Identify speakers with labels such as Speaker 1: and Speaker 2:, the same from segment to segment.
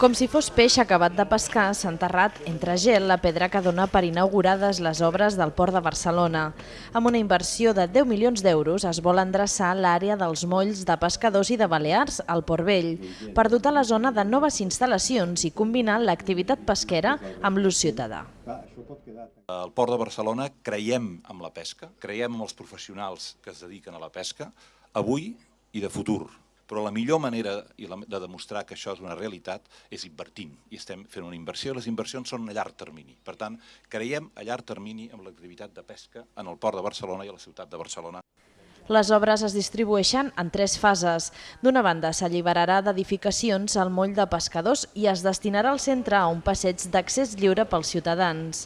Speaker 1: Com si fos peix acabat de pescar, s'ha enterrat entre gel la pedra que dona per inaugurades les obres del Port de Barcelona. Amb una inversió de 10 milions d'euros es vol endreçar l'àrea dels molls de pescadors i de Balears al Port Vell per dotar la zona de noves instal·lacions i combinar l'activitat pesquera amb l'ús ciutadà.
Speaker 2: Al Port de Barcelona creiem en la pesca, creiem en els professionals que es dediquen a la pesca, avui i de futur però la millor manera de demostrar que això és una realitat és invertint, i estem fent una inversió, les inversions són a llarg termini. Per tant, creiem a llarg termini amb l'activitat de pesca en el port de Barcelona i a la ciutat de Barcelona.
Speaker 1: Les obres es distribueixen en tres fases. D'una banda, s'alliberarà d'edificacions al moll de pescadors i es destinarà al centre a un passeig d'accés lliure pels ciutadans.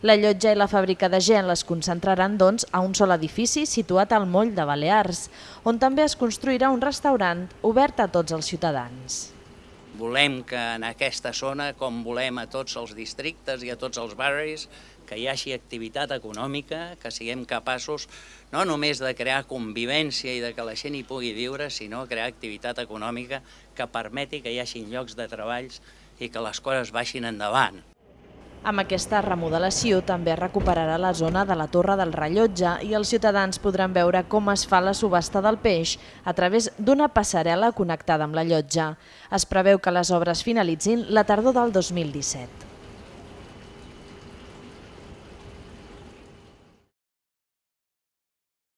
Speaker 1: La llotja i la fàbrica de gel es concentraran, doncs, a un sol edifici situat al moll de Balears, on també es construirà un restaurant obert a tots els ciutadans.
Speaker 3: Volem que en aquesta zona, com volem a tots els districtes i a tots els barris, que hi hagi activitat econòmica, que siguem capaços no només de crear convivència i de que la gent hi pugui viure, sinó crear activitat econòmica que permeti que hi hagi llocs de treballs i que les coses baixin endavant.
Speaker 1: Amb aquesta remodelació també recuperarà la zona de la Torre del Rellotge i els ciutadans podran veure com es fa la subhasta del peix a través d'una passarel·la connectada amb la llotja. Es preveu que les obres finalitzin la tardor del 2017.